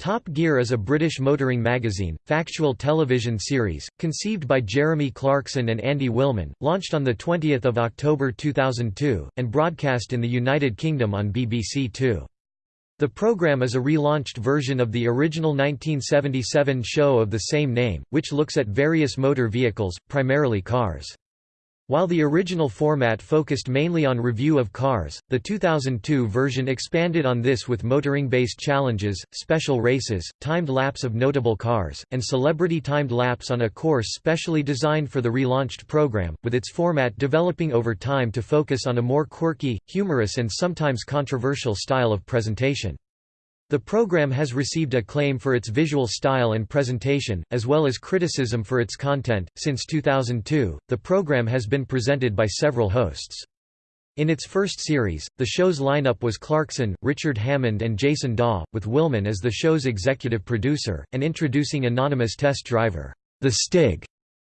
Top Gear is a British motoring magazine, factual television series, conceived by Jeremy Clarkson and Andy Wilman, launched on 20 October 2002, and broadcast in the United Kingdom on BBC Two. The programme is a relaunched version of the original 1977 show of the same name, which looks at various motor vehicles, primarily cars. While the original format focused mainly on review of cars, the 2002 version expanded on this with motoring-based challenges, special races, timed laps of notable cars, and celebrity timed laps on a course specially designed for the relaunched program, with its format developing over time to focus on a more quirky, humorous and sometimes controversial style of presentation. The program has received acclaim for its visual style and presentation, as well as criticism for its content. Since 2002, the program has been presented by several hosts. In its first series, the show's lineup was Clarkson, Richard Hammond, and Jason Dawe, with Wilman as the show's executive producer, and introducing anonymous test driver, The Stig,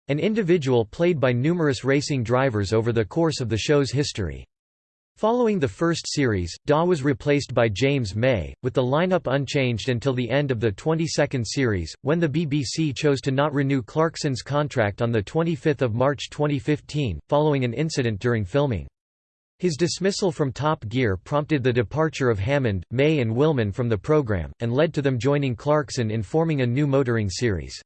an individual played by numerous racing drivers over the course of the show's history. Following the first series, Dawe was replaced by James May, with the lineup unchanged until the end of the 22nd series, when the BBC chose to not renew Clarkson's contract on 25 March 2015, following an incident during filming. His dismissal from Top Gear prompted the departure of Hammond, May and Wilman from the programme, and led to them joining Clarkson in forming a new motoring series.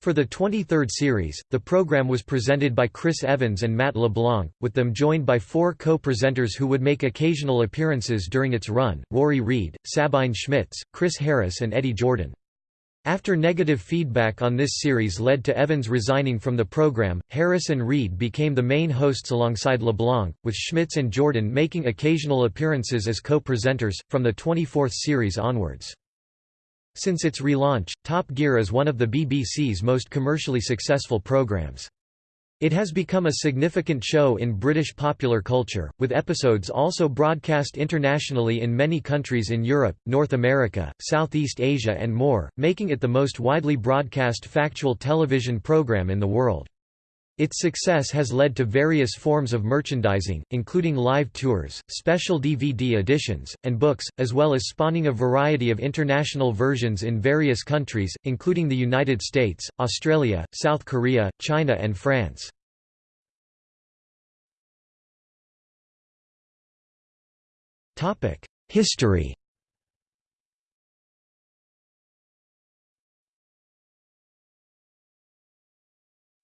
For the 23rd series, the program was presented by Chris Evans and Matt LeBlanc, with them joined by four co-presenters who would make occasional appearances during its run, Rory Reid, Sabine Schmitz, Chris Harris and Eddie Jordan. After negative feedback on this series led to Evans resigning from the program, Harris and Reid became the main hosts alongside LeBlanc, with Schmitz and Jordan making occasional appearances as co-presenters, from the 24th series onwards. Since its relaunch, Top Gear is one of the BBC's most commercially successful programmes. It has become a significant show in British popular culture, with episodes also broadcast internationally in many countries in Europe, North America, Southeast Asia and more, making it the most widely broadcast factual television programme in the world. Its success has led to various forms of merchandising, including live tours, special DVD editions, and books, as well as spawning a variety of international versions in various countries, including the United States, Australia, South Korea, China and France. History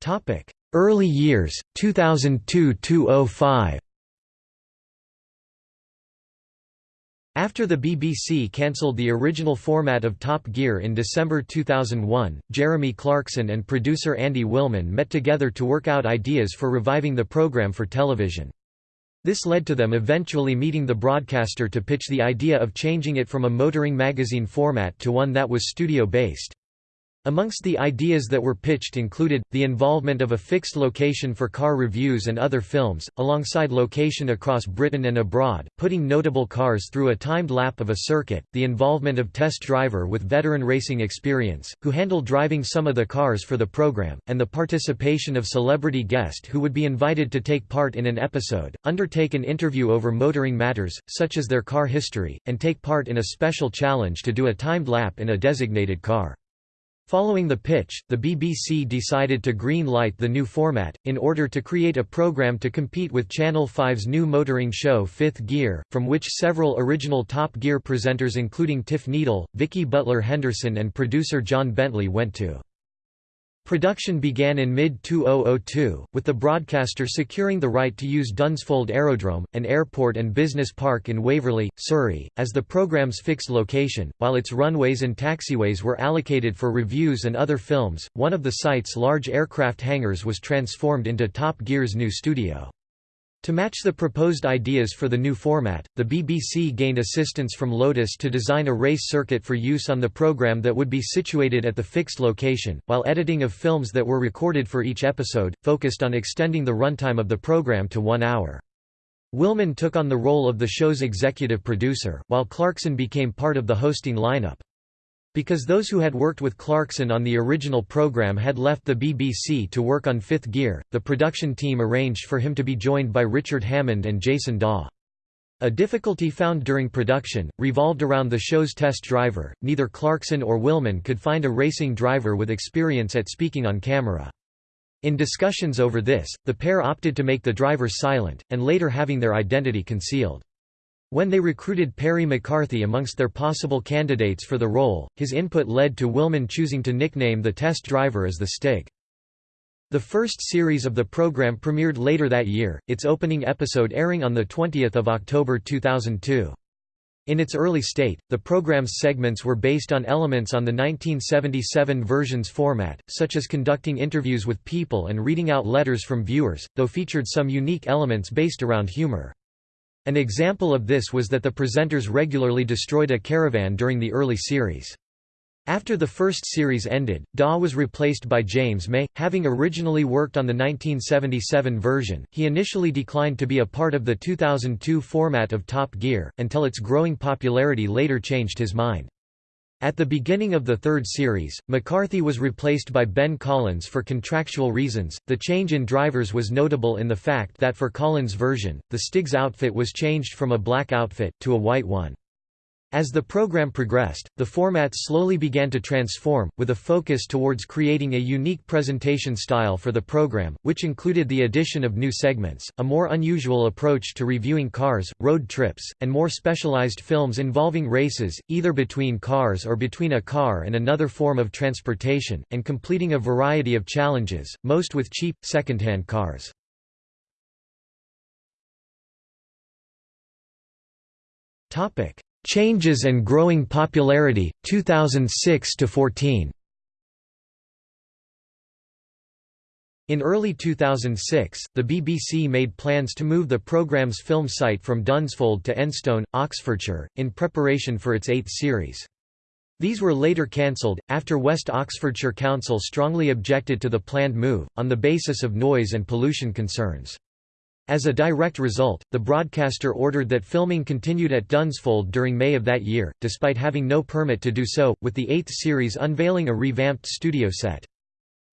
Topic Early years, 2002–2005 After the BBC cancelled the original format of Top Gear in December 2001, Jeremy Clarkson and producer Andy Wilman met together to work out ideas for reviving the programme for television. This led to them eventually meeting the broadcaster to pitch the idea of changing it from a motoring magazine format to one that was studio-based. Amongst the ideas that were pitched included, the involvement of a fixed location for car reviews and other films, alongside location across Britain and abroad, putting notable cars through a timed lap of a circuit, the involvement of test driver with veteran racing experience, who handled driving some of the cars for the program, and the participation of celebrity guest who would be invited to take part in an episode, undertake an interview over motoring matters, such as their car history, and take part in a special challenge to do a timed lap in a designated car. Following the pitch, the BBC decided to green-light the new format, in order to create a programme to compete with Channel 5's new motoring show Fifth Gear, from which several original Top Gear presenters including Tiff Needell, Vicki Butler Henderson and producer John Bentley went to. Production began in mid-2002, with the broadcaster securing the right to use Dunsfold Aerodrome, an airport and business park in Waverley, Surrey, as the programme's fixed location, while its runways and taxiways were allocated for reviews and other films. One of the site's large aircraft hangars was transformed into Top Gear's new studio. To match the proposed ideas for the new format, the BBC gained assistance from Lotus to design a race circuit for use on the programme that would be situated at the fixed location, while editing of films that were recorded for each episode, focused on extending the runtime of the programme to one hour. Wilman took on the role of the show's executive producer, while Clarkson became part of the hosting lineup. Because those who had worked with Clarkson on the original program had left the BBC to work on Fifth Gear, the production team arranged for him to be joined by Richard Hammond and Jason Dawe. A difficulty found during production, revolved around the show's test driver. Neither Clarkson or Wilman could find a racing driver with experience at speaking on camera. In discussions over this, the pair opted to make the driver silent, and later having their identity concealed. When they recruited Perry McCarthy amongst their possible candidates for the role, his input led to Wilman choosing to nickname the test driver as the Stig. The first series of the program premiered later that year, its opening episode airing on 20 October 2002. In its early state, the program's segments were based on elements on the 1977 version's format, such as conducting interviews with people and reading out letters from viewers, though featured some unique elements based around humor. An example of this was that the presenters regularly destroyed a caravan during the early series. After the first series ended, Dawe was replaced by James May. Having originally worked on the 1977 version, he initially declined to be a part of the 2002 format of Top Gear, until its growing popularity later changed his mind. At the beginning of the third series, McCarthy was replaced by Ben Collins for contractual reasons. The change in drivers was notable in the fact that for Collins' version, the Stig's outfit was changed from a black outfit, to a white one. As the program progressed, the format slowly began to transform, with a focus towards creating a unique presentation style for the program, which included the addition of new segments, a more unusual approach to reviewing cars, road trips, and more specialized films involving races, either between cars or between a car and another form of transportation, and completing a variety of challenges, most with cheap, second-hand cars. Topic Changes and growing popularity, 2006–14 In early 2006, the BBC made plans to move the programme's film site from Dunsfold to Enstone, Oxfordshire, in preparation for its eighth series. These were later cancelled, after West Oxfordshire Council strongly objected to the planned move, on the basis of noise and pollution concerns. As a direct result, the broadcaster ordered that filming continued at Dunsfold during May of that year, despite having no permit to do so, with the eighth series unveiling a revamped studio set.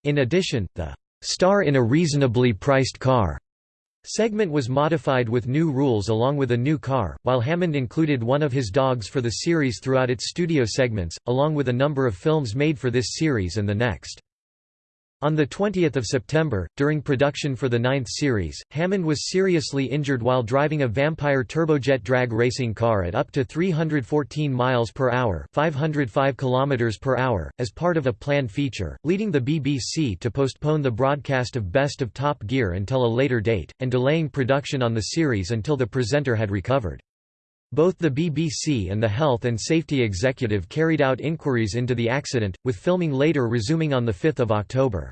In addition, the "'Star in a Reasonably Priced Car' segment was modified with new rules along with a new car, while Hammond included one of his dogs for the series throughout its studio segments, along with a number of films made for this series and the next. On 20 September, during production for the ninth series, Hammond was seriously injured while driving a Vampire turbojet drag racing car at up to 314 miles per hour, 505 kilometers per hour, as part of a planned feature, leading the BBC to postpone the broadcast of Best of Top Gear until a later date, and delaying production on the series until the presenter had recovered. Both the BBC and the Health and Safety Executive carried out inquiries into the accident, with filming later resuming on 5 October.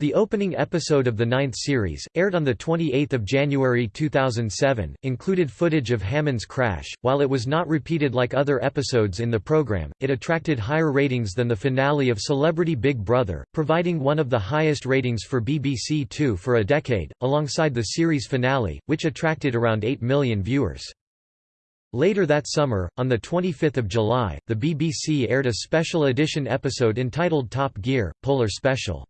The opening episode of the ninth series, aired on 28 January 2007, included footage of Hammond's crash. While it was not repeated like other episodes in the program, it attracted higher ratings than the finale of Celebrity Big Brother, providing one of the highest ratings for BBC Two for a decade, alongside the series finale, which attracted around 8 million viewers. Later that summer, on 25 July, the BBC aired a special edition episode entitled Top Gear, Polar Special.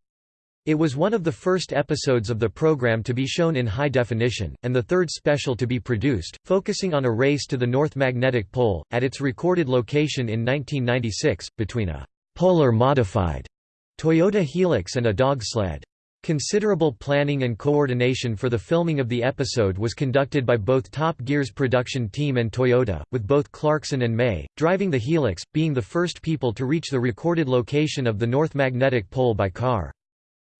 It was one of the first episodes of the program to be shown in high definition, and the third special to be produced, focusing on a race to the North Magnetic Pole, at its recorded location in 1996, between a «polar modified» Toyota Hilux and a dog sled. Considerable planning and coordination for the filming of the episode was conducted by both Top Gear's production team and Toyota, with both Clarkson and May, driving the Hilux, being the first people to reach the recorded location of the North Magnetic Pole by car.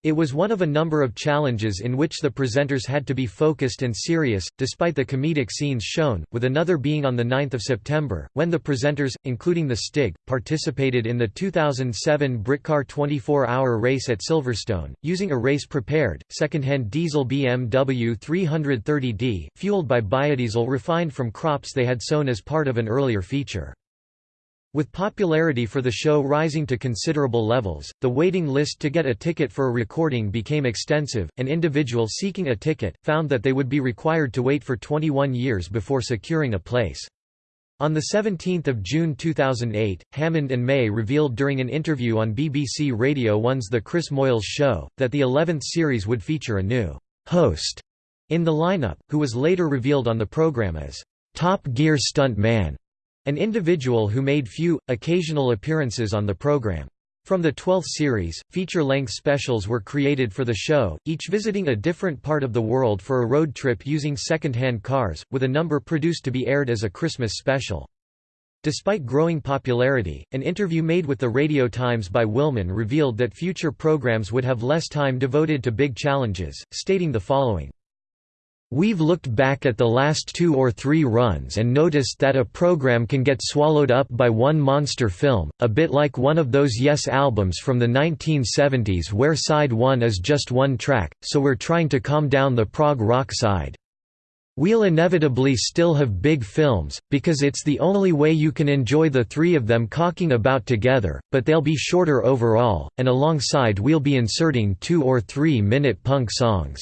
It was one of a number of challenges in which the presenters had to be focused and serious, despite the comedic scenes shown, with another being on 9 September, when the presenters, including the Stig, participated in the 2007 Britcar 24-hour race at Silverstone, using a race-prepared, second-hand diesel BMW 330d, fueled by biodiesel refined from crops they had sown as part of an earlier feature. With popularity for the show rising to considerable levels, the waiting list to get a ticket for a recording became extensive, and individuals seeking a ticket, found that they would be required to wait for 21 years before securing a place. On 17 June 2008, Hammond and May revealed during an interview on BBC Radio 1's The Chris Moyles Show, that the 11th series would feature a new «host» in the lineup, who was later revealed on the programme as Top Gear stunt man, an individual who made few, occasional appearances on the program. From the 12th series, feature-length specials were created for the show, each visiting a different part of the world for a road trip using second-hand cars, with a number produced to be aired as a Christmas special. Despite growing popularity, an interview made with the Radio Times by Wilman revealed that future programs would have less time devoted to big challenges, stating the following. We've looked back at the last two or three runs and noticed that a program can get swallowed up by one monster film, a bit like one of those Yes albums from the 1970s where side one is just one track, so we're trying to calm down the prog rock side. We'll inevitably still have big films, because it's the only way you can enjoy the three of them cocking about together, but they'll be shorter overall, and alongside we'll be inserting two or three minute punk songs.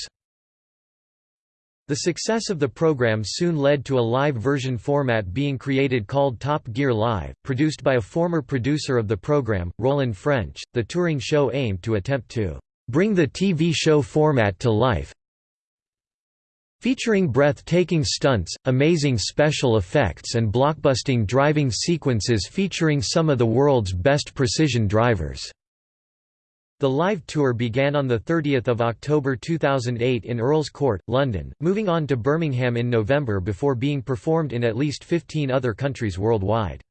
The success of the program soon led to a live version format being created called Top Gear Live, produced by a former producer of the program, Roland French. The touring show aimed to attempt to bring the TV show format to life, featuring breathtaking stunts, amazing special effects and blockbusting driving sequences featuring some of the world's best precision drivers. The live tour began on 30 October 2008 in Earl's Court, London, moving on to Birmingham in November before being performed in at least 15 other countries worldwide.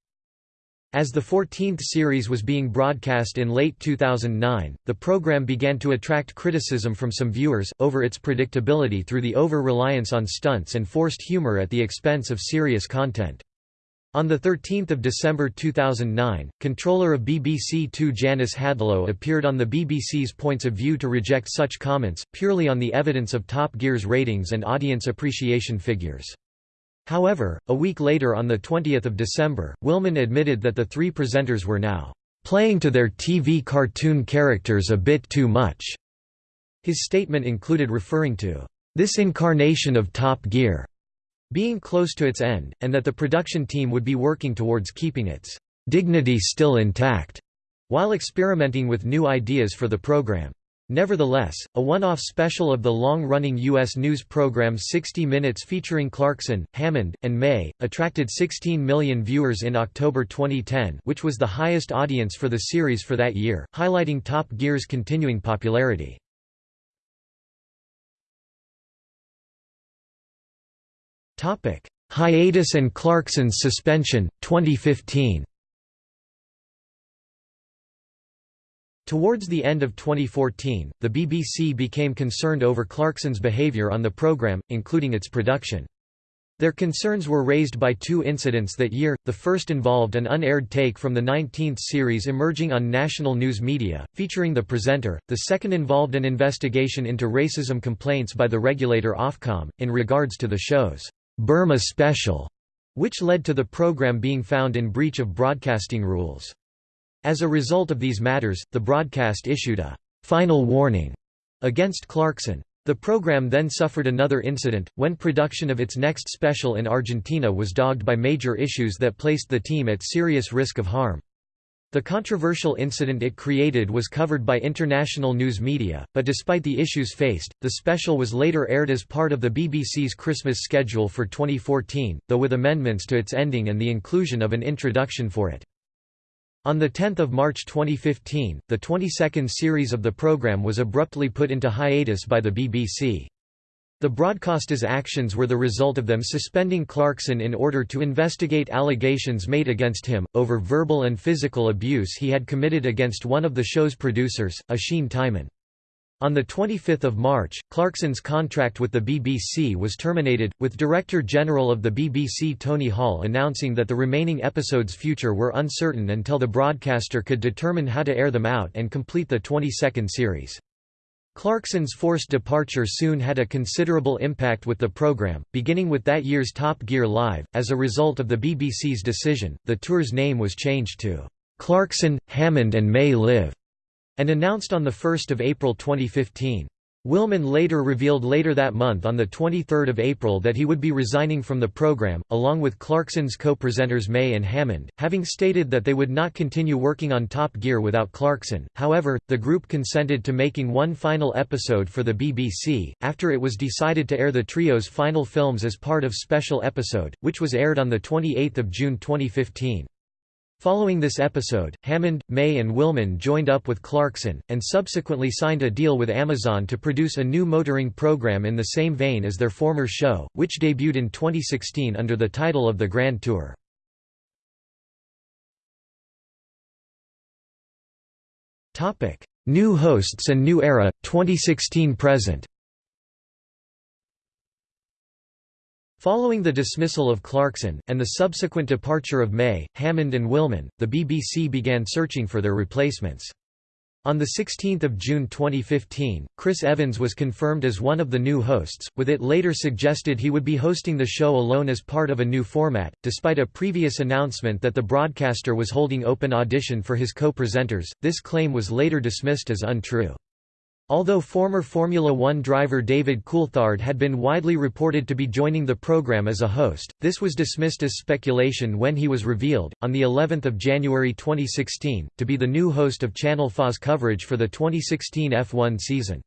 As the 14th series was being broadcast in late 2009, the program began to attract criticism from some viewers, over its predictability through the over-reliance on stunts and forced humor at the expense of serious content. On 13 December 2009, controller of BBC Two Janice Hadlow appeared on the BBC's Points of View to reject such comments, purely on the evidence of Top Gear's ratings and audience appreciation figures. However, a week later on 20 December, Wilman admitted that the three presenters were now "...playing to their TV cartoon characters a bit too much." His statement included referring to "...this incarnation of Top Gear." Being close to its end, and that the production team would be working towards keeping its dignity still intact, while experimenting with new ideas for the program. Nevertheless, a one-off special of the long-running U.S. news program 60 Minutes featuring Clarkson, Hammond, and May, attracted 16 million viewers in October 2010 which was the highest audience for the series for that year, highlighting Top Gear's continuing popularity. Topic: Hiatus and Clarkson's suspension 2015. Towards the end of 2014, the BBC became concerned over Clarkson's behaviour on the programme, including its production. Their concerns were raised by two incidents that year, the first involved an unaired take from the 19th series emerging on national news media, featuring the presenter, the second involved an investigation into racism complaints by the regulator Ofcom, in regards to the show's Burma Special, which led to the program being found in breach of broadcasting rules. As a result of these matters, the broadcast issued a «final warning» against Clarkson. The program then suffered another incident, when production of its next special in Argentina was dogged by major issues that placed the team at serious risk of harm. The controversial incident it created was covered by international news media, but despite the issues faced, the special was later aired as part of the BBC's Christmas schedule for 2014, though with amendments to its ending and the inclusion of an introduction for it. On 10 March 2015, the 22nd series of the programme was abruptly put into hiatus by the BBC. The broadcaster's actions were the result of them suspending Clarkson in order to investigate allegations made against him, over verbal and physical abuse he had committed against one of the show's producers, Oisin Tymon. On 25 March, Clarkson's contract with the BBC was terminated, with Director General of the BBC Tony Hall announcing that the remaining episodes' future were uncertain until the broadcaster could determine how to air them out and complete the 22nd series. Clarkson's forced departure soon had a considerable impact with the program, beginning with that year's Top Gear Live. As a result of the BBC's decision, the tour's name was changed to Clarkson, Hammond and May Live, and announced on 1 April 2015. Wilman later revealed later that month on 23 April that he would be resigning from the program, along with Clarkson's co-presenters May and Hammond, having stated that they would not continue working on Top Gear without Clarkson. However, the group consented to making one final episode for the BBC, after it was decided to air the trio's final films as part of special episode, which was aired on 28 June 2015. Following this episode, Hammond, May and Wilman joined up with Clarkson, and subsequently signed a deal with Amazon to produce a new motoring program in the same vein as their former show, which debuted in 2016 under the title of The Grand Tour. New hosts and new era, 2016–present Following the dismissal of Clarkson, and the subsequent departure of May, Hammond and Wilman, the BBC began searching for their replacements. On 16 June 2015, Chris Evans was confirmed as one of the new hosts, with it later suggested he would be hosting the show alone as part of a new format, despite a previous announcement that the broadcaster was holding open audition for his co-presenters, this claim was later dismissed as untrue. Although former Formula One driver David Coulthard had been widely reported to be joining the program as a host, this was dismissed as speculation when he was revealed, on the 11th of January 2016, to be the new host of Channel 4's coverage for the 2016 F1 season.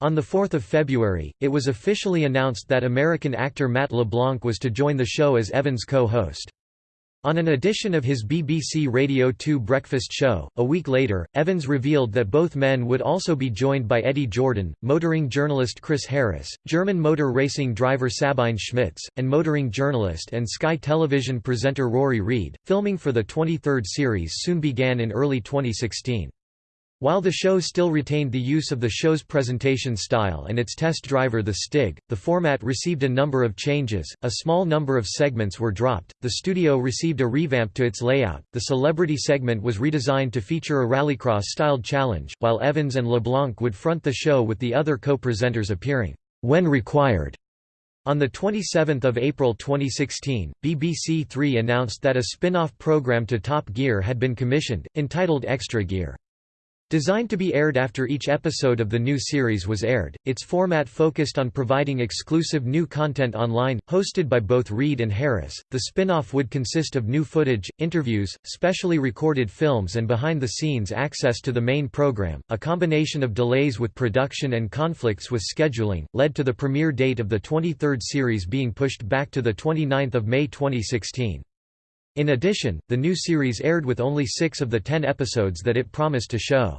On 4 February, it was officially announced that American actor Matt LeBlanc was to join the show as Evans' co-host. On an edition of his BBC Radio 2 breakfast show, a week later, Evans revealed that both men would also be joined by Eddie Jordan, motoring journalist Chris Harris, German motor racing driver Sabine Schmitz, and motoring journalist and Sky Television presenter Rory Reid. Filming for the 23rd series soon began in early 2016. While the show still retained the use of the show's presentation style and its test driver the Stig, the format received a number of changes, a small number of segments were dropped, the studio received a revamp to its layout, the celebrity segment was redesigned to feature a rallycross-styled challenge, while Evans and LeBlanc would front the show with the other co-presenters appearing, when required. On 27 April 2016, BBC Three announced that a spin-off program to Top Gear had been commissioned, entitled Extra Gear. Designed to be aired after each episode of the new series was aired, its format focused on providing exclusive new content online, hosted by both Reid and Harris. The spin-off would consist of new footage, interviews, specially recorded films and behind-the-scenes access to the main program. A combination of delays with production and conflicts with scheduling led to the premiere date of the 23rd series being pushed back to the 29th of May 2016. In addition, the new series aired with only six of the ten episodes that it promised to show.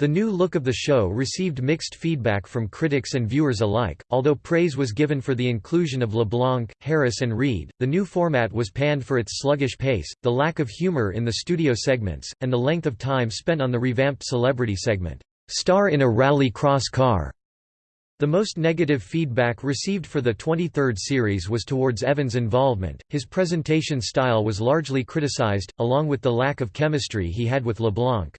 The new look of the show received mixed feedback from critics and viewers alike. Although praise was given for the inclusion of LeBlanc, Harris, and Reid, the new format was panned for its sluggish pace, the lack of humor in the studio segments, and the length of time spent on the revamped celebrity segment, Star in a Rally Cross Car. The most negative feedback received for the 23rd series was towards Evans' involvement. His presentation style was largely criticized, along with the lack of chemistry he had with LeBlanc.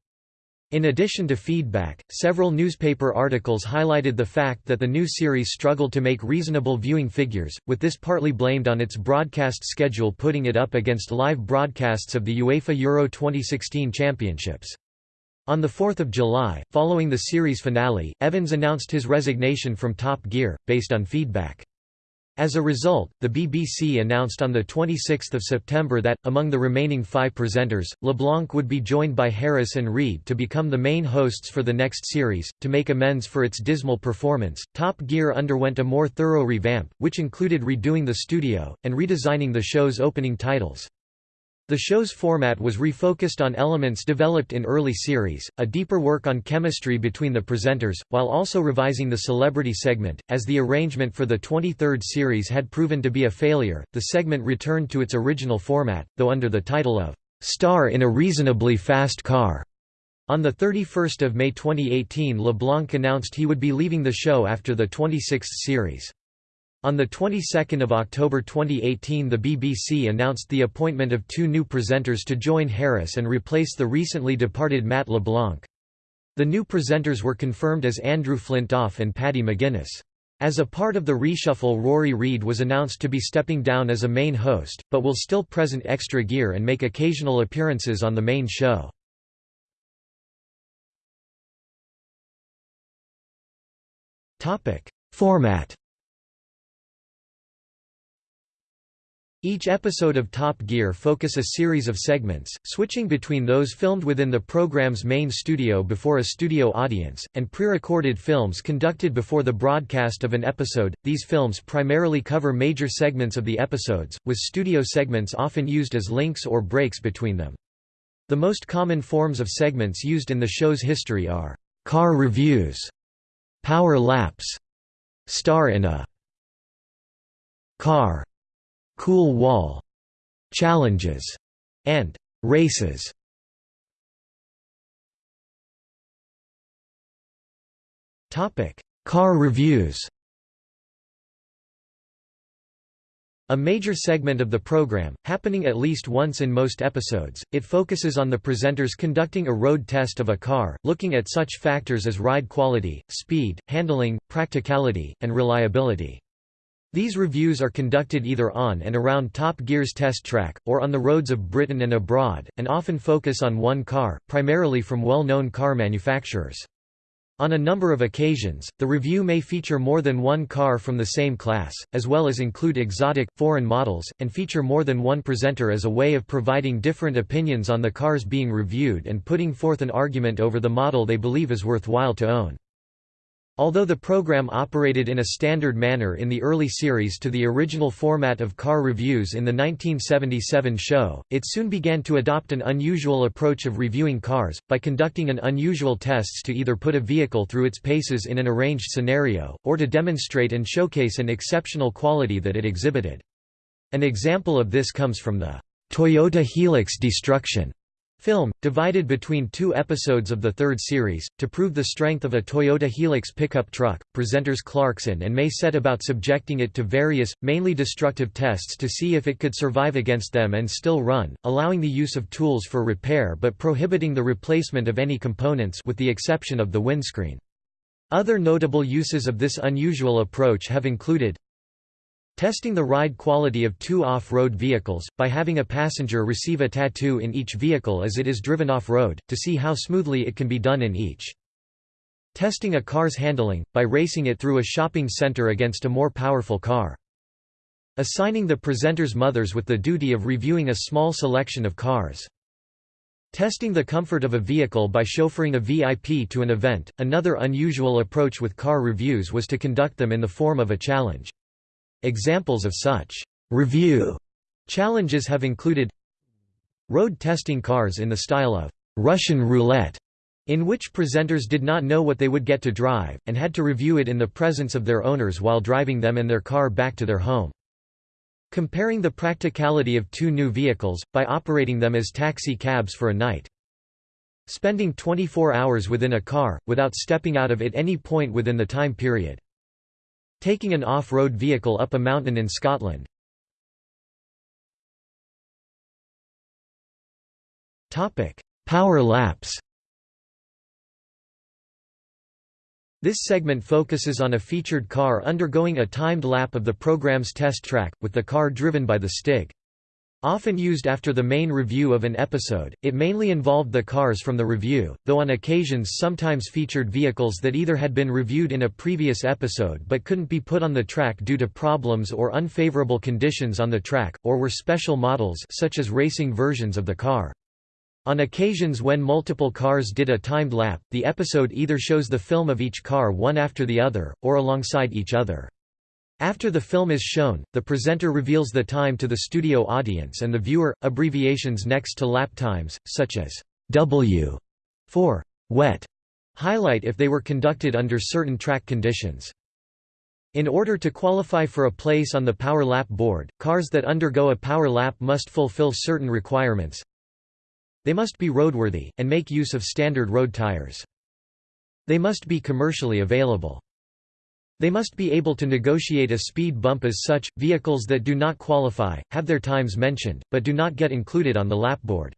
In addition to feedback, several newspaper articles highlighted the fact that the new series struggled to make reasonable viewing figures, with this partly blamed on its broadcast schedule putting it up against live broadcasts of the UEFA Euro 2016 championships. On 4 July, following the series finale, Evans announced his resignation from Top Gear, based on feedback. As a result, the BBC announced on 26 September that, among the remaining five presenters, LeBlanc would be joined by Harris and Reid to become the main hosts for the next series. To make amends for its dismal performance, Top Gear underwent a more thorough revamp, which included redoing the studio, and redesigning the show's opening titles. The show's format was refocused on elements developed in early series, a deeper work on chemistry between the presenters, while also revising the celebrity segment. As the arrangement for the 23rd series had proven to be a failure, the segment returned to its original format, though under the title of Star in a Reasonably Fast Car. On 31 May 2018 LeBlanc announced he would be leaving the show after the 26th series. On the 22nd of October 2018 the BBC announced the appointment of two new presenters to join Harris and replace the recently departed Matt LeBlanc. The new presenters were confirmed as Andrew Flintoff and Paddy McGuinness. As a part of the reshuffle Rory Reid was announced to be stepping down as a main host, but will still present extra gear and make occasional appearances on the main show. Format Each episode of Top Gear focus a series of segments, switching between those filmed within the program's main studio before a studio audience, and pre-recorded films conducted before the broadcast of an episode. These films primarily cover major segments of the episodes, with studio segments often used as links or breaks between them. The most common forms of segments used in the show's history are car reviews, power laps, star in a car cool wall challenges and races. Topic: Car reviews. A major segment of the program, happening at least once in most episodes, it focuses on the presenters conducting a road test of a car, looking at such factors as ride quality, speed, handling, practicality, and reliability. These reviews are conducted either on and around Top Gear's test track, or on the roads of Britain and abroad, and often focus on one car, primarily from well-known car manufacturers. On a number of occasions, the review may feature more than one car from the same class, as well as include exotic, foreign models, and feature more than one presenter as a way of providing different opinions on the cars being reviewed and putting forth an argument over the model they believe is worthwhile to own. Although the program operated in a standard manner in the early series to the original format of car reviews in the 1977 show, it soon began to adopt an unusual approach of reviewing cars, by conducting an unusual tests to either put a vehicle through its paces in an arranged scenario, or to demonstrate and showcase an exceptional quality that it exhibited. An example of this comes from the Toyota Hilux destruction Film, divided between two episodes of the third series, to prove the strength of a Toyota Hilux pickup truck, presenters Clarkson and May set about subjecting it to various, mainly destructive tests to see if it could survive against them and still run, allowing the use of tools for repair but prohibiting the replacement of any components with the exception of the windscreen. Other notable uses of this unusual approach have included Testing the ride quality of two off-road vehicles, by having a passenger receive a tattoo in each vehicle as it is driven off-road, to see how smoothly it can be done in each. Testing a car's handling, by racing it through a shopping center against a more powerful car. Assigning the presenter's mothers with the duty of reviewing a small selection of cars. Testing the comfort of a vehicle by chauffeuring a VIP to an event. Another unusual approach with car reviews was to conduct them in the form of a challenge. Examples of such review challenges have included road testing cars in the style of Russian roulette, in which presenters did not know what they would get to drive, and had to review it in the presence of their owners while driving them and their car back to their home. Comparing the practicality of two new vehicles, by operating them as taxi cabs for a night. Spending 24 hours within a car, without stepping out of it any point within the time period. Taking an off-road vehicle up a mountain in Scotland. Power laps This segment focuses on a featured car undergoing a timed lap of the program's test track, with the car driven by the Stig. Often used after the main review of an episode, it mainly involved the cars from the review, though on occasions sometimes featured vehicles that either had been reviewed in a previous episode but couldn't be put on the track due to problems or unfavorable conditions on the track, or were special models such as racing versions of the car. On occasions when multiple cars did a timed lap, the episode either shows the film of each car one after the other, or alongside each other. After the film is shown, the presenter reveals the time to the studio audience and the viewer. Abbreviations next to lap times, such as W for wet, highlight if they were conducted under certain track conditions. In order to qualify for a place on the power lap board, cars that undergo a power lap must fulfill certain requirements. They must be roadworthy, and make use of standard road tires. They must be commercially available. They must be able to negotiate a speed bump as such. Vehicles that do not qualify have their times mentioned, but do not get included on the lapboard.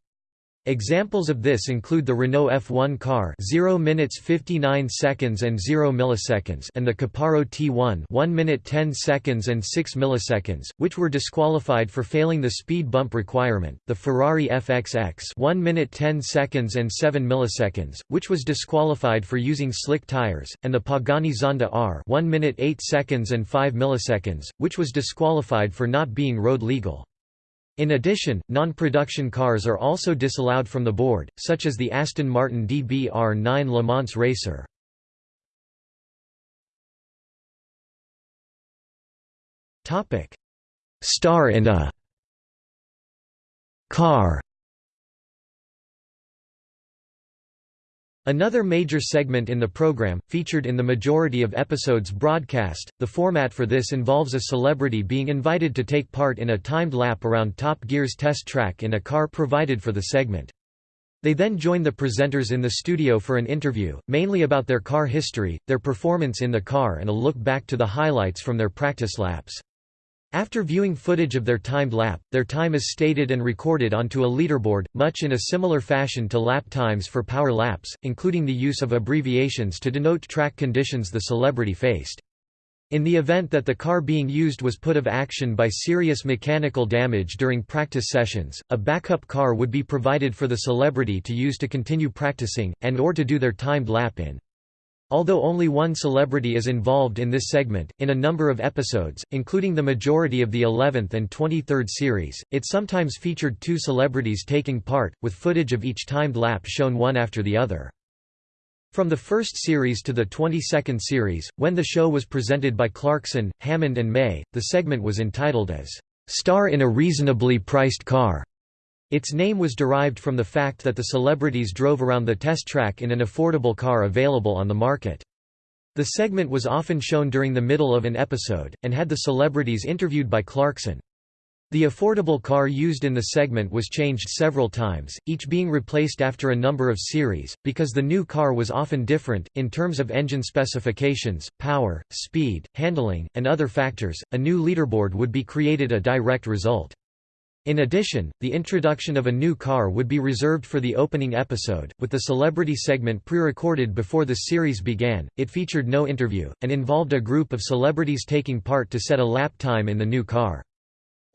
Examples of this include the Renault F1 car 0 minutes 59 seconds and 0 milliseconds and the Caparo T1 1 minute 10 seconds and 6 milliseconds, which were disqualified for failing the speed bump requirement, the Ferrari FXX 1 minute 10 seconds and 7 milliseconds, which was disqualified for using slick tires, and the Pagani Zonda R 1 minute 8 seconds and 5 milliseconds, which was disqualified for not being road legal. In addition, non-production cars are also disallowed from the board, such as the Aston Martin DB-R9 Le Mans Racer. Star in a car Another major segment in the program, featured in the majority of episodes broadcast, the format for this involves a celebrity being invited to take part in a timed lap around Top Gear's test track in a car provided for the segment. They then join the presenters in the studio for an interview, mainly about their car history, their performance in the car and a look back to the highlights from their practice laps. After viewing footage of their timed lap, their time is stated and recorded onto a leaderboard, much in a similar fashion to lap times for power laps, including the use of abbreviations to denote track conditions the celebrity faced. In the event that the car being used was put of action by serious mechanical damage during practice sessions, a backup car would be provided for the celebrity to use to continue practicing, and or to do their timed lap in. Although only one celebrity is involved in this segment, in a number of episodes, including the majority of the 11th and 23rd series, it sometimes featured two celebrities taking part, with footage of each timed lap shown one after the other. From the first series to the 22nd series, when the show was presented by Clarkson, Hammond and May, the segment was entitled as, "'Star in a Reasonably Priced Car' Its name was derived from the fact that the celebrities drove around the test track in an affordable car available on the market. The segment was often shown during the middle of an episode, and had the celebrities interviewed by Clarkson. The affordable car used in the segment was changed several times, each being replaced after a number of series, because the new car was often different, in terms of engine specifications, power, speed, handling, and other factors. A new leaderboard would be created a direct result. In addition, the introduction of a new car would be reserved for the opening episode, with the celebrity segment pre-recorded before the series began. It featured no interview, and involved a group of celebrities taking part to set a lap time in the new car.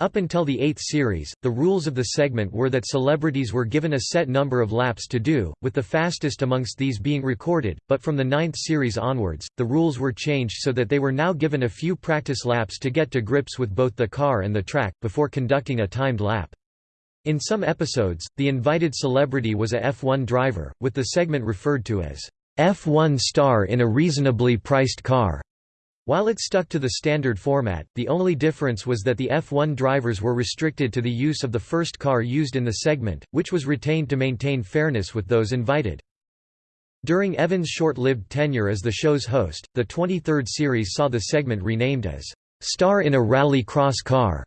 Up until the eighth series, the rules of the segment were that celebrities were given a set number of laps to do, with the fastest amongst these being recorded, but from the ninth series onwards, the rules were changed so that they were now given a few practice laps to get to grips with both the car and the track, before conducting a timed lap. In some episodes, the invited celebrity was a F1 driver, with the segment referred to as F1 star in a reasonably priced car. While it stuck to the standard format, the only difference was that the F1 drivers were restricted to the use of the first car used in the segment, which was retained to maintain fairness with those invited. During Evans' short-lived tenure as the show's host, the 23rd series saw the segment renamed as Star in a Rally Cross Car.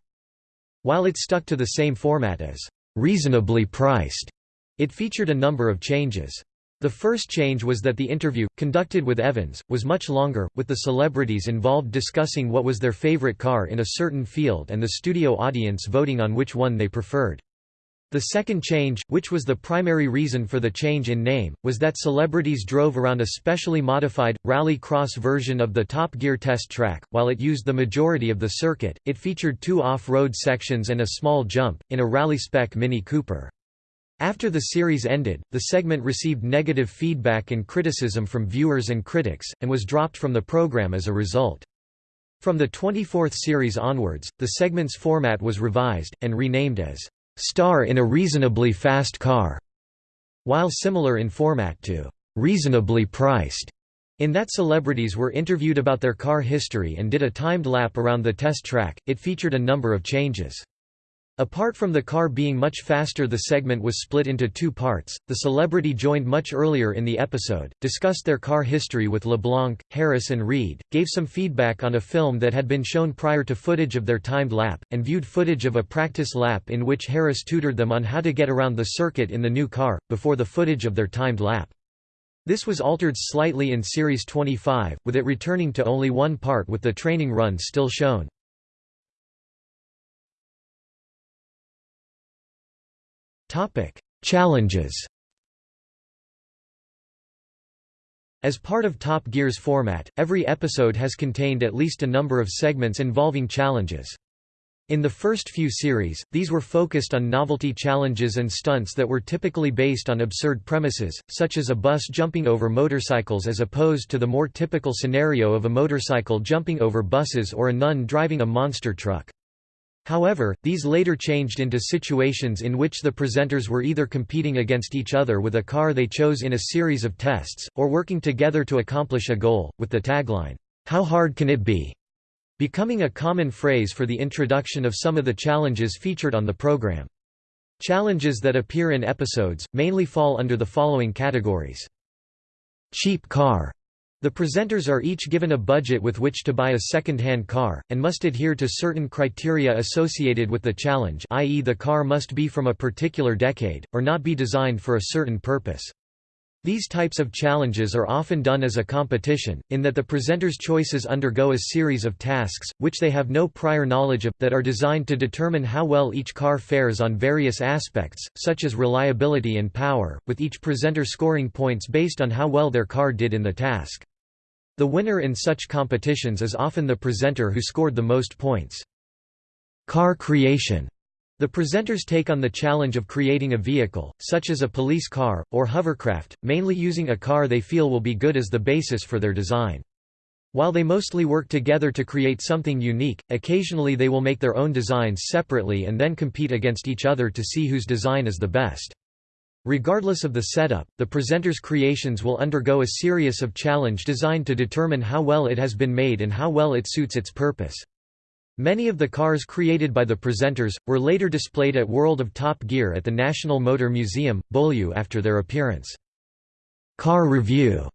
While it stuck to the same format as reasonably priced, it featured a number of changes. The first change was that the interview, conducted with Evans, was much longer, with the celebrities involved discussing what was their favorite car in a certain field and the studio audience voting on which one they preferred. The second change, which was the primary reason for the change in name, was that celebrities drove around a specially modified, rally cross version of the Top Gear test track. While it used the majority of the circuit, it featured two off-road sections and a small jump, in a rally-spec Mini Cooper. After the series ended, the segment received negative feedback and criticism from viewers and critics, and was dropped from the program as a result. From the 24th series onwards, the segment's format was revised, and renamed as, "'Star in a Reasonably Fast Car", while similar in format to "'Reasonably Priced' in that celebrities were interviewed about their car history and did a timed lap around the test track, it featured a number of changes. Apart from the car being much faster the segment was split into two parts, the celebrity joined much earlier in the episode, discussed their car history with LeBlanc, Harris and Reid, gave some feedback on a film that had been shown prior to footage of their timed lap, and viewed footage of a practice lap in which Harris tutored them on how to get around the circuit in the new car, before the footage of their timed lap. This was altered slightly in Series 25, with it returning to only one part with the training run still shown. Topic: Challenges As part of Top Gear's format, every episode has contained at least a number of segments involving challenges. In the first few series, these were focused on novelty challenges and stunts that were typically based on absurd premises, such as a bus jumping over motorcycles as opposed to the more typical scenario of a motorcycle jumping over buses or a nun driving a monster truck. However, these later changed into situations in which the presenters were either competing against each other with a car they chose in a series of tests, or working together to accomplish a goal, with the tagline, "'How hard can it be?' becoming a common phrase for the introduction of some of the challenges featured on the program. Challenges that appear in episodes, mainly fall under the following categories. Cheap car the presenters are each given a budget with which to buy a second-hand car, and must adhere to certain criteria associated with the challenge i.e. the car must be from a particular decade, or not be designed for a certain purpose. These types of challenges are often done as a competition, in that the presenter's choices undergo a series of tasks, which they have no prior knowledge of, that are designed to determine how well each car fares on various aspects, such as reliability and power, with each presenter scoring points based on how well their car did in the task. The winner in such competitions is often the presenter who scored the most points. Car creation the presenters take on the challenge of creating a vehicle, such as a police car, or hovercraft, mainly using a car they feel will be good as the basis for their design. While they mostly work together to create something unique, occasionally they will make their own designs separately and then compete against each other to see whose design is the best. Regardless of the setup, the presenter's creations will undergo a series of challenge designed to determine how well it has been made and how well it suits its purpose. Many of the cars created by the presenters, were later displayed at World of Top Gear at the National Motor Museum, Beaulieu after their appearance. Car Review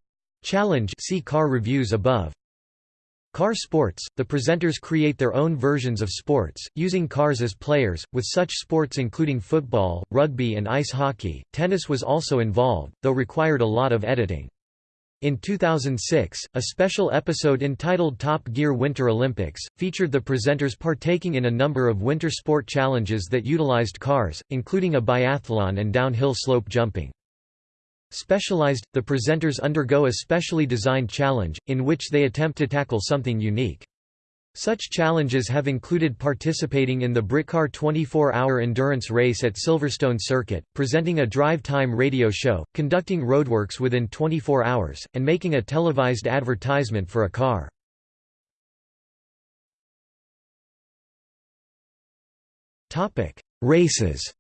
Challenge see car reviews above. Car sports – The presenters create their own versions of sports, using cars as players, with such sports including football, rugby and ice hockey. Tennis was also involved, though required a lot of editing. In 2006, a special episode entitled Top Gear Winter Olympics, featured the presenters partaking in a number of winter sport challenges that utilized cars, including a biathlon and downhill slope jumping. Specialized, the presenters undergo a specially designed challenge, in which they attempt to tackle something unique. Such challenges have included participating in the Britcar 24-hour endurance race at Silverstone Circuit, presenting a drive-time radio show, conducting roadworks within 24 hours, and making a televised advertisement for a car. Races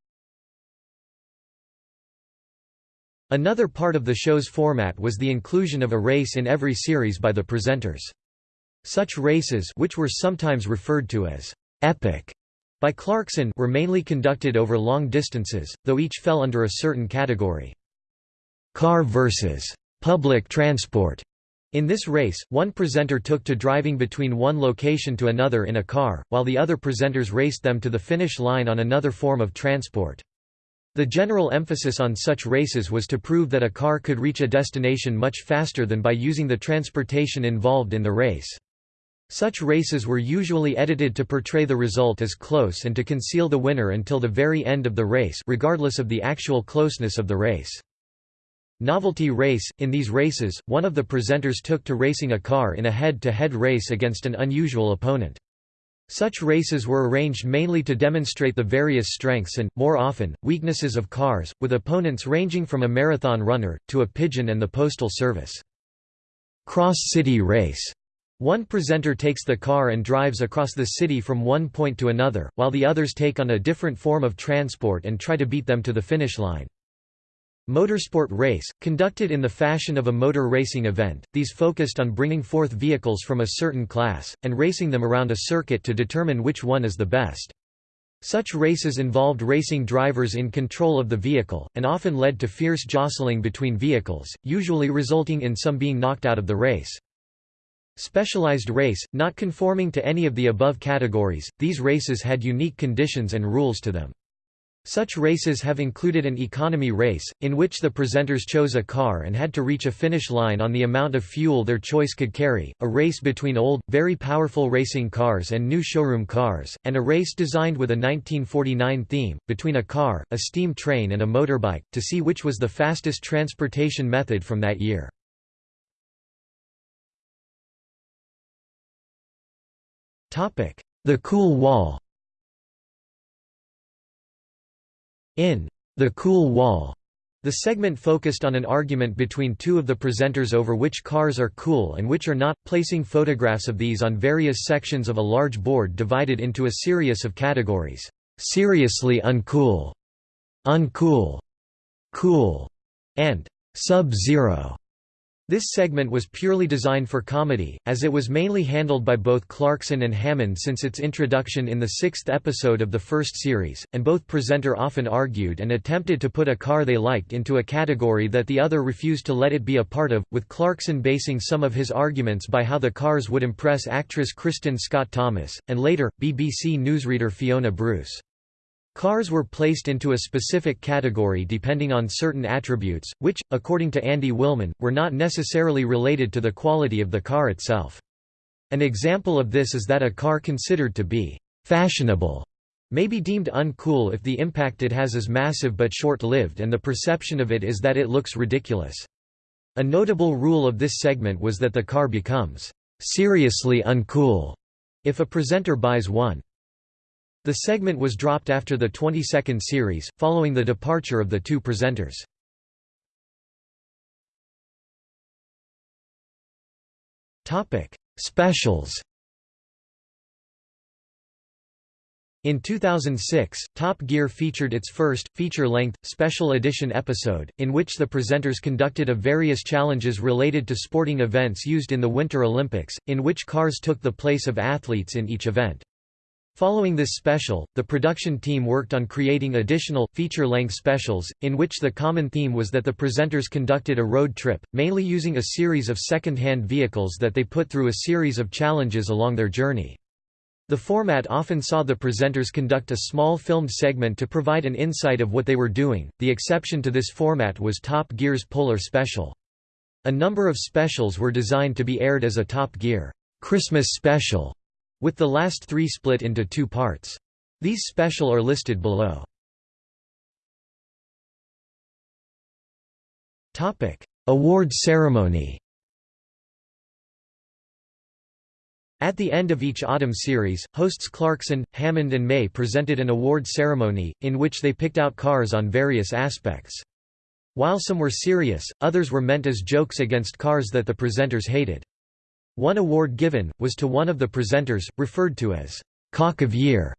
Another part of the show's format was the inclusion of a race in every series by the presenters. Such races which were sometimes referred to as «epic» by Clarkson were mainly conducted over long distances, though each fell under a certain category. Car versus public transport. In this race, one presenter took to driving between one location to another in a car, while the other presenters raced them to the finish line on another form of transport. The general emphasis on such races was to prove that a car could reach a destination much faster than by using the transportation involved in the race. Such races were usually edited to portray the result as close and to conceal the winner until the very end of the race regardless of the actual closeness of the race. Novelty race – In these races, one of the presenters took to racing a car in a head-to-head -head race against an unusual opponent. Such races were arranged mainly to demonstrate the various strengths and, more often, weaknesses of cars, with opponents ranging from a marathon runner, to a pigeon and the postal service. Cross-city race one presenter takes the car and drives across the city from one point to another, while the others take on a different form of transport and try to beat them to the finish line. Motorsport race, conducted in the fashion of a motor racing event, these focused on bringing forth vehicles from a certain class, and racing them around a circuit to determine which one is the best. Such races involved racing drivers in control of the vehicle, and often led to fierce jostling between vehicles, usually resulting in some being knocked out of the race. Specialized race, not conforming to any of the above categories, these races had unique conditions and rules to them. Such races have included an economy race, in which the presenters chose a car and had to reach a finish line on the amount of fuel their choice could carry, a race between old, very powerful racing cars and new showroom cars, and a race designed with a 1949 theme, between a car, a steam train and a motorbike, to see which was the fastest transportation method from that year. The Cool Wall In The Cool Wall, the segment focused on an argument between two of the presenters over which cars are cool and which are not, placing photographs of these on various sections of a large board divided into a series of categories. Seriously uncool, uncool, cool, and sub-zero. This segment was purely designed for comedy, as it was mainly handled by both Clarkson and Hammond since its introduction in the sixth episode of the first series, and both presenter often argued and attempted to put a car they liked into a category that the other refused to let it be a part of, with Clarkson basing some of his arguments by how the cars would impress actress Kristin Scott Thomas, and later, BBC newsreader Fiona Bruce. Cars were placed into a specific category depending on certain attributes, which, according to Andy Wilman, were not necessarily related to the quality of the car itself. An example of this is that a car considered to be «fashionable» may be deemed uncool if the impact it has is massive but short-lived and the perception of it is that it looks ridiculous. A notable rule of this segment was that the car becomes «seriously uncool» if a presenter buys one. The segment was dropped after the 22nd series, following the departure of the two presenters. Specials In 2006, Top Gear featured its first, feature-length, special edition episode, in which the presenters conducted a various challenges related to sporting events used in the Winter Olympics, in which cars took the place of athletes in each event. Following this special, the production team worked on creating additional, feature-length specials, in which the common theme was that the presenters conducted a road trip, mainly using a series of second-hand vehicles that they put through a series of challenges along their journey. The format often saw the presenters conduct a small filmed segment to provide an insight of what they were doing, the exception to this format was Top Gear's Polar Special. A number of specials were designed to be aired as a Top Gear Christmas special with the last three split into two parts. These special are listed below. Award ceremony At the end of each autumn series, hosts Clarkson, Hammond and May presented an award ceremony, in which they picked out cars on various aspects. While some were serious, others were meant as jokes against cars that the presenters hated. One award given, was to one of the presenters, referred to as «Cock of Year»,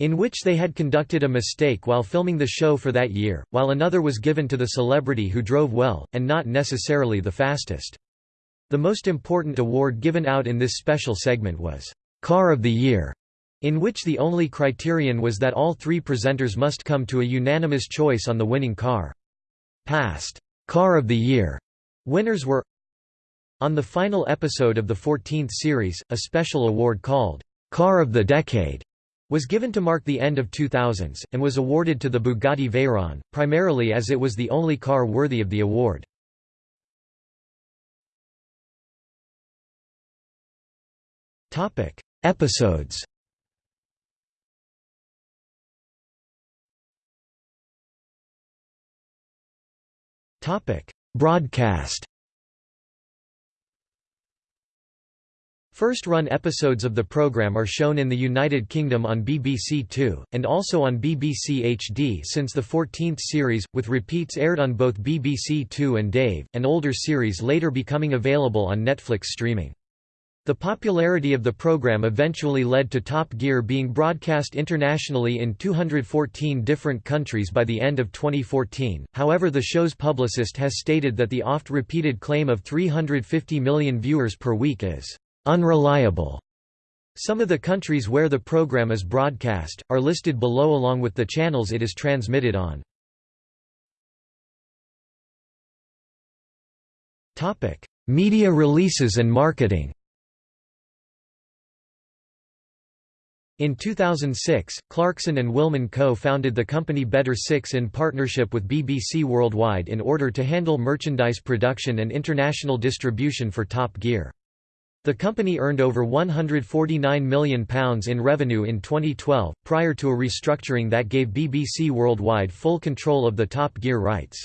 in which they had conducted a mistake while filming the show for that year, while another was given to the celebrity who drove well, and not necessarily the fastest. The most important award given out in this special segment was «Car of the Year», in which the only criterion was that all three presenters must come to a unanimous choice on the winning car. Past «Car of the Year» winners were on the final episode of the 14th series, a special award called «Car of the Decade» was given to mark the end of 2000s, and was awarded to the Bugatti Veyron, primarily as it was the only car worthy of the award. Episodes Broadcast First-run episodes of the programme are shown in the United Kingdom on BBC Two, and also on BBC HD since the 14th series, with repeats aired on both BBC Two and Dave, and older series later becoming available on Netflix streaming. The popularity of the program eventually led to Top Gear being broadcast internationally in 214 different countries by the end of 2014, however the show's publicist has stated that the oft-repeated claim of 350 million viewers per week is Unreliable. Some of the countries where the program is broadcast, are listed below along with the channels it is transmitted on. Media releases and marketing In 2006, Clarkson and Wilman co-founded the company Bedder Six in partnership with BBC Worldwide in order to handle merchandise production and international distribution for Top Gear. The company earned over £149 million in revenue in 2012, prior to a restructuring that gave BBC Worldwide full control of the Top Gear rights.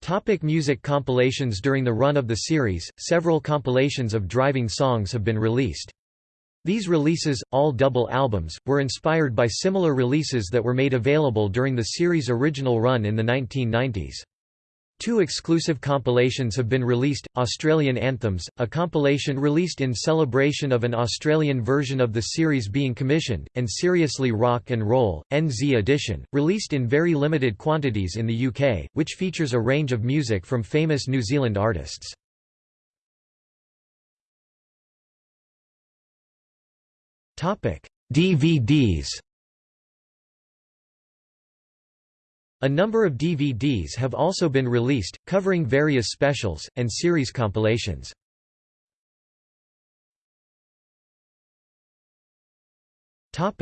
Topic music compilations During the run of the series, several compilations of driving songs have been released. These releases, all double albums, were inspired by similar releases that were made available during the series' original run in the 1990s. Two exclusive compilations have been released, Australian Anthems, a compilation released in celebration of an Australian version of the series being commissioned, and Seriously Rock and Roll, NZ edition, released in very limited quantities in the UK, which features a range of music from famous New Zealand artists. DVDs A number of DVDs have also been released, covering various specials, and series compilations. Top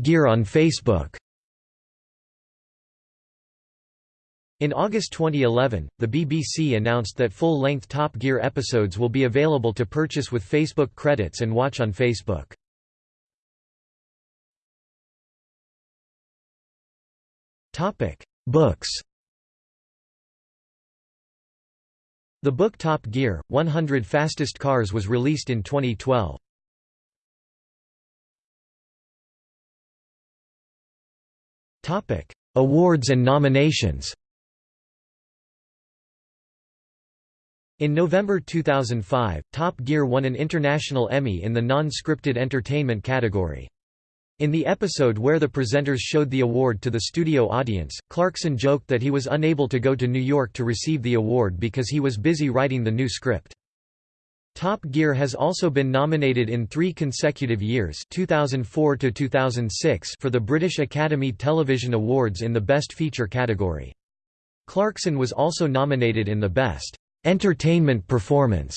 Gear on Facebook In August 2011, the BBC announced that full-length Top Gear episodes will be available to purchase with Facebook credits and watch on Facebook. Books. The book Top Gear: 100 Fastest Cars was released in 2012. Topic: Awards and nominations. In November 2005, Top Gear won an International Emmy in the non-scripted entertainment category. In the episode where the presenters showed the award to the studio audience, Clarkson joked that he was unable to go to New York to receive the award because he was busy writing the new script. Top Gear has also been nominated in three consecutive years 2004 to 2006 for the British Academy Television Awards in the Best Feature category. Clarkson was also nominated in the Best Entertainment Performance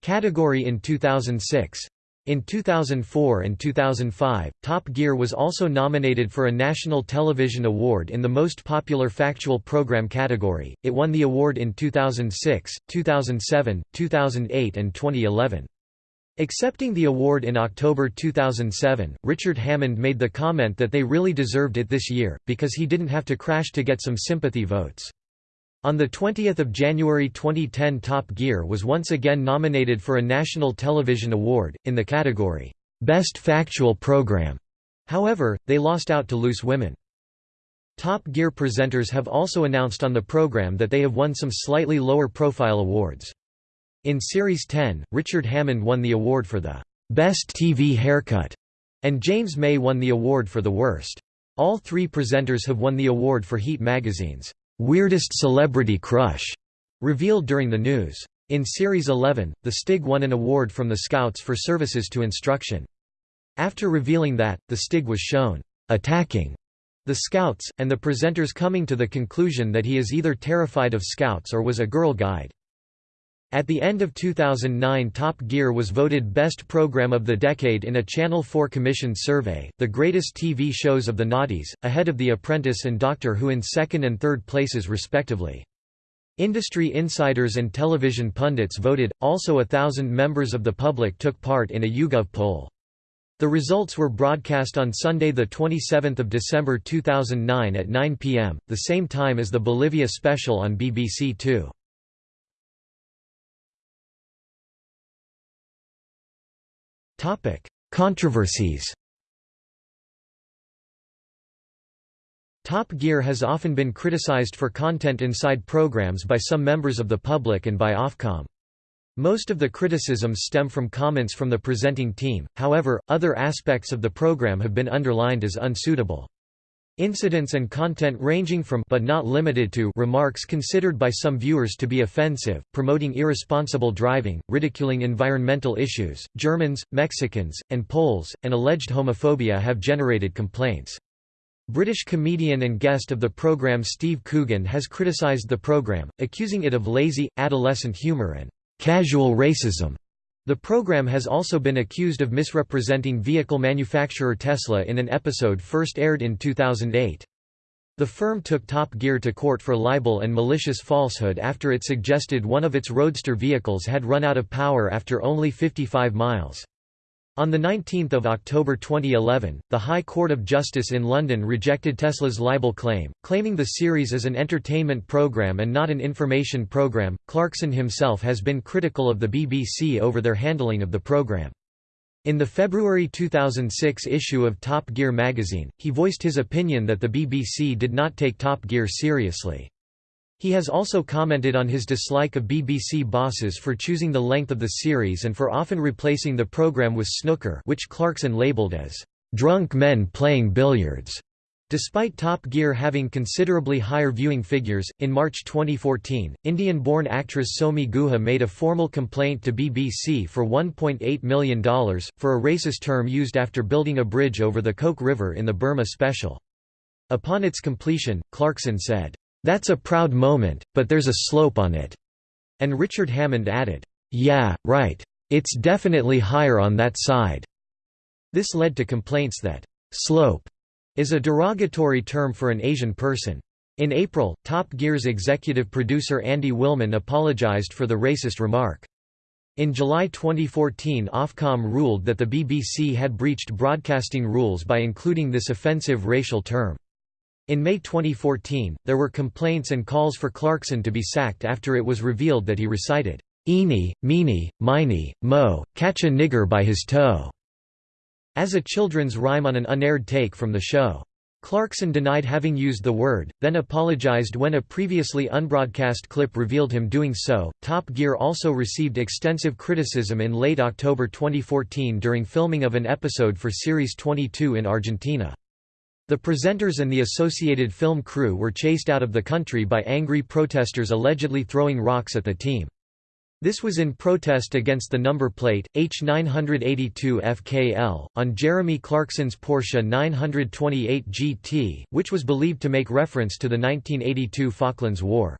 category in 2006. In 2004 and 2005, Top Gear was also nominated for a National Television Award in the Most Popular Factual Program category. It won the award in 2006, 2007, 2008, and 2011. Accepting the award in October 2007, Richard Hammond made the comment that they really deserved it this year, because he didn't have to crash to get some sympathy votes. On 20 January 2010 Top Gear was once again nominated for a National Television Award, in the category, "'Best Factual Program'". However, they lost out to Loose Women. Top Gear presenters have also announced on the program that they have won some slightly lower profile awards. In Series 10, Richard Hammond won the award for the "'Best TV Haircut' and James May won the award for the worst. All three presenters have won the award for Heat magazine's Weirdest Celebrity Crush, revealed during the news. In Series 11, the Stig won an award from the Scouts for services to instruction. After revealing that, the Stig was shown attacking the Scouts, and the presenters coming to the conclusion that he is either terrified of Scouts or was a Girl Guide. At the end of 2009 Top Gear was voted Best Program of the Decade in a Channel 4 commissioned survey, the greatest TV shows of the noughties, ahead of The Apprentice and Doctor Who in second and third places respectively. Industry insiders and television pundits voted, also a thousand members of the public took part in a YouGov poll. The results were broadcast on Sunday 27 December 2009 at 9 pm, the same time as the Bolivia special on BBC Two. Controversies Top Gear has often been criticized for content inside programs by some members of the public and by Ofcom. Most of the criticisms stem from comments from the presenting team, however, other aspects of the program have been underlined as unsuitable. Incidents and content ranging from but not limited to remarks considered by some viewers to be offensive, promoting irresponsible driving, ridiculing environmental issues, Germans, Mexicans, and Poles, and alleged homophobia have generated complaints. British comedian and guest of the programme Steve Coogan has criticised the programme, accusing it of lazy, adolescent humour and casual racism. The program has also been accused of misrepresenting vehicle manufacturer Tesla in an episode first aired in 2008. The firm took Top Gear to court for libel and malicious falsehood after it suggested one of its roadster vehicles had run out of power after only 55 miles. On 19 October 2011, the High Court of Justice in London rejected Tesla's libel claim, claiming the series is an entertainment program and not an information program. Clarkson himself has been critical of the BBC over their handling of the program. In the February 2006 issue of Top Gear magazine, he voiced his opinion that the BBC did not take Top Gear seriously. He has also commented on his dislike of BBC bosses for choosing the length of the series and for often replacing the programme with snooker which Clarkson labelled as, "...drunk men playing billiards." Despite Top Gear having considerably higher viewing figures, in March 2014, Indian-born actress Somi Guha made a formal complaint to BBC for $1.8 million, for a racist term used after building a bridge over the Coke River in the Burma special. Upon its completion, Clarkson said, "'That's a proud moment, but there's a slope on it." And Richard Hammond added, "'Yeah, right. It's definitely higher on that side." This led to complaints that, "'slope' is a derogatory term for an Asian person. In April, Top Gear's executive producer Andy Wilman apologized for the racist remark. In July 2014 Ofcom ruled that the BBC had breached broadcasting rules by including this offensive racial term. In May 2014, there were complaints and calls for Clarkson to be sacked after it was revealed that he recited, "'Eeny, meeny, miny, mo, catch a nigger by his toe' as a children's rhyme on an unaired take from the show. Clarkson denied having used the word, then apologized when a previously unbroadcast clip revealed him doing so. Top Gear also received extensive criticism in late October 2014 during filming of an episode for Series 22 in Argentina. The presenters and the associated film crew were chased out of the country by angry protesters allegedly throwing rocks at the team. This was in protest against the number plate, H982FKL, on Jeremy Clarkson's Porsche 928 GT, which was believed to make reference to the 1982 Falklands War.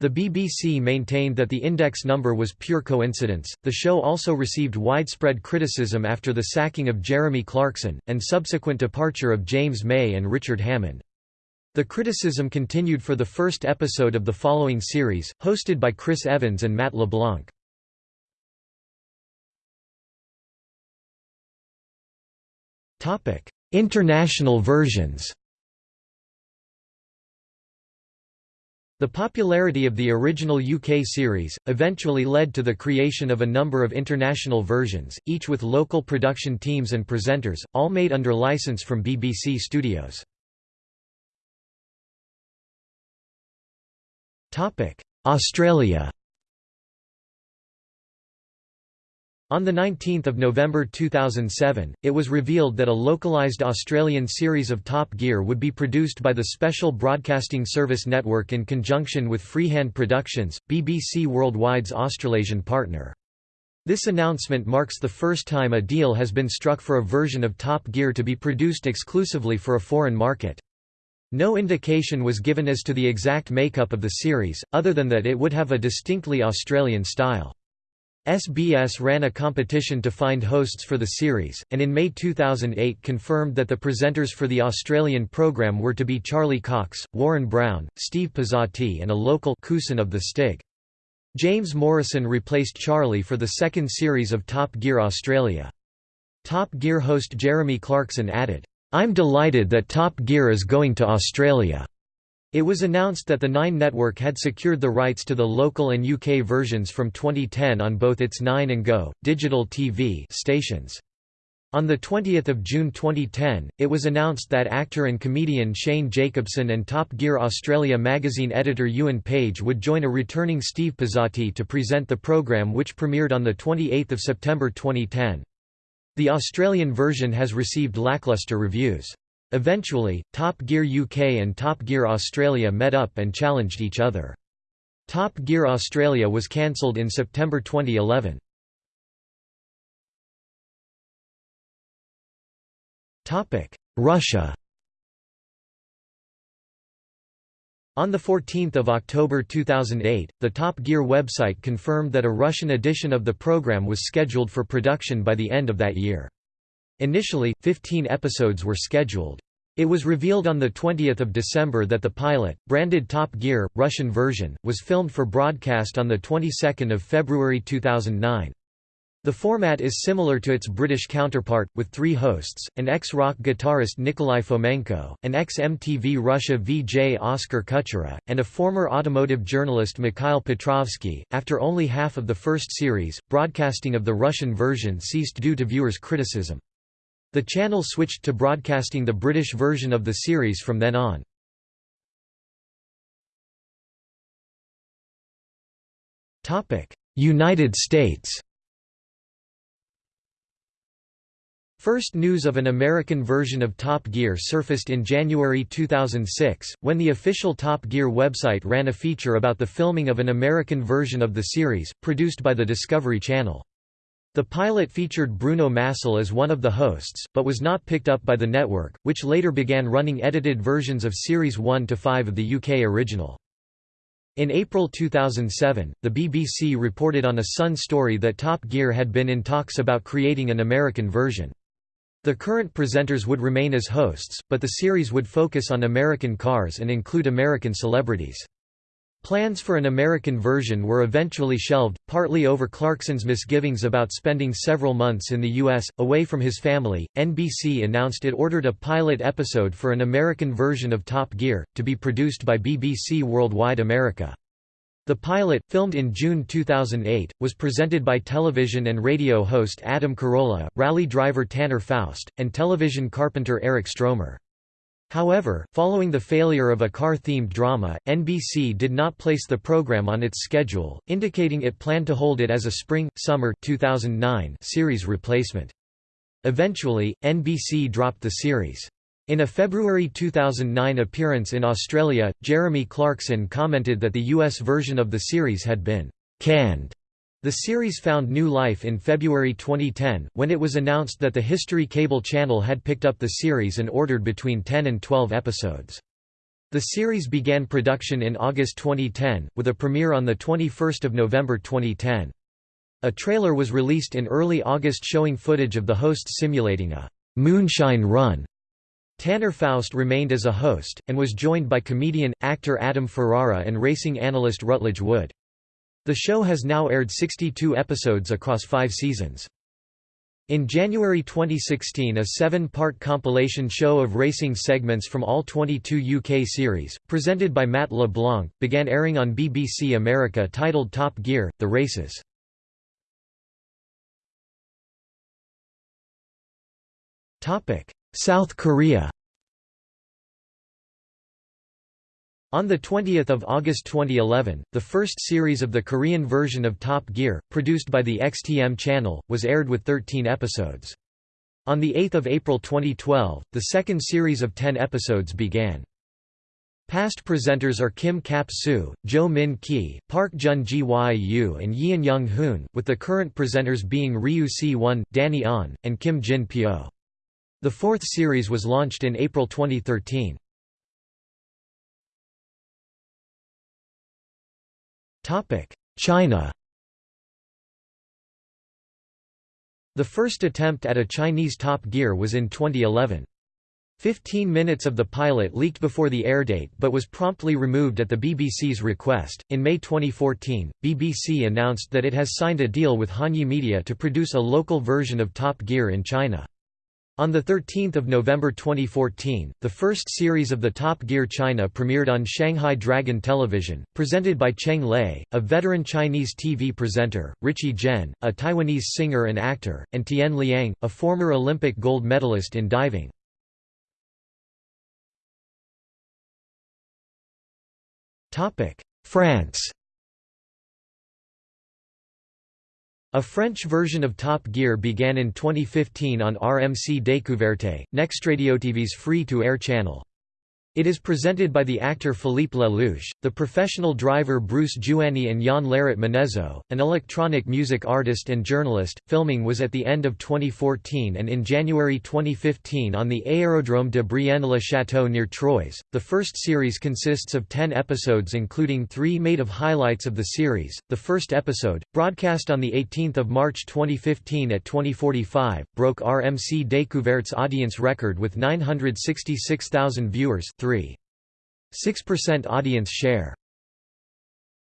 The BBC maintained that the index number was pure coincidence. The show also received widespread criticism after the sacking of Jeremy Clarkson, and subsequent departure of James May and Richard Hammond. The criticism continued for the first episode of the following series, hosted by Chris Evans and Matt LeBlanc. International versions The popularity of the original UK series, eventually led to the creation of a number of international versions, each with local production teams and presenters, all made under license from BBC Studios. Australia On 19 November 2007, it was revealed that a localised Australian series of Top Gear would be produced by the Special Broadcasting Service Network in conjunction with Freehand Productions, BBC Worldwide's Australasian partner. This announcement marks the first time a deal has been struck for a version of Top Gear to be produced exclusively for a foreign market. No indication was given as to the exact makeup of the series, other than that it would have a distinctly Australian style. SBS ran a competition to find hosts for the series, and in May 2008 confirmed that the presenters for the Australian programme were to be Charlie Cox, Warren Brown, Steve Pizzati and a local Cousin of the Stig. James Morrison replaced Charlie for the second series of Top Gear Australia. Top Gear host Jeremy Clarkson added, I'm delighted that Top Gear is going to Australia. It was announced that the Nine network had secured the rights to the local and UK versions from 2010 on both its Nine and Go, digital TV stations. On 20 June 2010, it was announced that actor and comedian Shane Jacobson and Top Gear Australia magazine editor Ewan Page would join a returning Steve Pizzati to present the programme which premiered on 28 September 2010. The Australian version has received lackluster reviews. Eventually, Top Gear UK and Top Gear Australia met up and challenged each other. Top Gear Australia was cancelled in September 2011. Russia On 14 October 2008, the Top Gear website confirmed that a Russian edition of the program was scheduled for production by the end of that year. Initially, 15 episodes were scheduled. It was revealed on 20 December that the pilot, branded Top Gear, Russian version, was filmed for broadcast on the 22nd of February 2009. The format is similar to its British counterpart, with three hosts, an ex-rock guitarist Nikolai Fomenko, an ex-MTV Russia VJ Oskar Kuchera, and a former automotive journalist Mikhail Petrovsky. After only half of the first series, broadcasting of the Russian version ceased due to viewers' criticism. The channel switched to broadcasting the British version of the series from then on. United States First news of an American version of Top Gear surfaced in January 2006, when the official Top Gear website ran a feature about the filming of an American version of the series, produced by the Discovery Channel. The pilot featured Bruno Massel as one of the hosts, but was not picked up by the network, which later began running edited versions of Series 1 to 5 of the UK original. In April 2007, the BBC reported on a Sun story that Top Gear had been in talks about creating an American version. The current presenters would remain as hosts, but the series would focus on American cars and include American celebrities. Plans for an American version were eventually shelved, partly over Clarkson's misgivings about spending several months in the U.S., away from his family. NBC announced it ordered a pilot episode for an American version of Top Gear, to be produced by BBC Worldwide America. The pilot, filmed in June 2008, was presented by television and radio host Adam Carolla, rally driver Tanner Foust, and television carpenter Eric Stromer. However, following the failure of a car-themed drama, NBC did not place the program on its schedule, indicating it planned to hold it as a spring-summer 2009 series replacement. Eventually, NBC dropped the series. In a February 2009 appearance in Australia, Jeremy Clarkson commented that the US version of the series had been canned. The series found new life in February 2010, when it was announced that the History Cable channel had picked up the series and ordered between 10 and 12 episodes. The series began production in August 2010, with a premiere on 21 November 2010. A trailer was released in early August showing footage of the hosts simulating a «moonshine run» Tanner Foust remained as a host, and was joined by comedian, actor Adam Ferrara and racing analyst Rutledge Wood. The show has now aired 62 episodes across five seasons. In January 2016 a seven-part compilation show of racing segments from all 22 UK series, presented by Matt LeBlanc, began airing on BBC America titled Top Gear, The Races. South Korea On 20 August 2011, the first series of the Korean version of Top Gear, produced by the XTM channel, was aired with 13 episodes. On 8 April 2012, the second series of 10 episodes began. Past presenters are Kim Kap-soo, Jo Min Ki, Park Jun Ji Yu and Yeon Young-hoon, with the current presenters being Ryu Si-won, Danny Ahn, and Kim Jin-pyo. The fourth series was launched in April 2013. China The first attempt at a Chinese Top Gear was in 2011. Fifteen minutes of the pilot leaked before the airdate but was promptly removed at the BBC's request. In May 2014, BBC announced that it has signed a deal with Hanyi Media to produce a local version of Top Gear in China. On 13 November 2014, the first series of the Top Gear China premiered on Shanghai Dragon Television, presented by Cheng Lei, a veteran Chinese TV presenter, Richie Zhen, a Taiwanese singer and actor, and Tian Liang, a former Olympic gold medalist in diving. France A French version of Top Gear began in 2015 on RMC Découverte, NextRadioTV's free-to-air channel. It is presented by the actor Philippe Lellouche, the professional driver Bruce Jouanny and Yann Larret-Menezo, an electronic music artist and journalist. Filming was at the end of 2014 and in January 2015 on the Aérodrome de Brienne-le-Château near Troyes. The first series consists of 10 episodes including 3 made of highlights of the series. The first episode, broadcast on the 18th of March 2015 at 2045, broke RMC Découverte's audience record with 966,000 viewers 3. 6% audience share.